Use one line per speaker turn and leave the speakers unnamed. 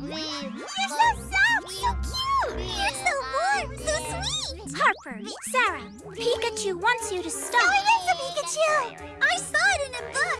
You're so soft, so cute. You're so warm, so sweet.
Harper, Sarah, Pikachu wants you to stop.
Oh, yes, a Pikachu. I saw.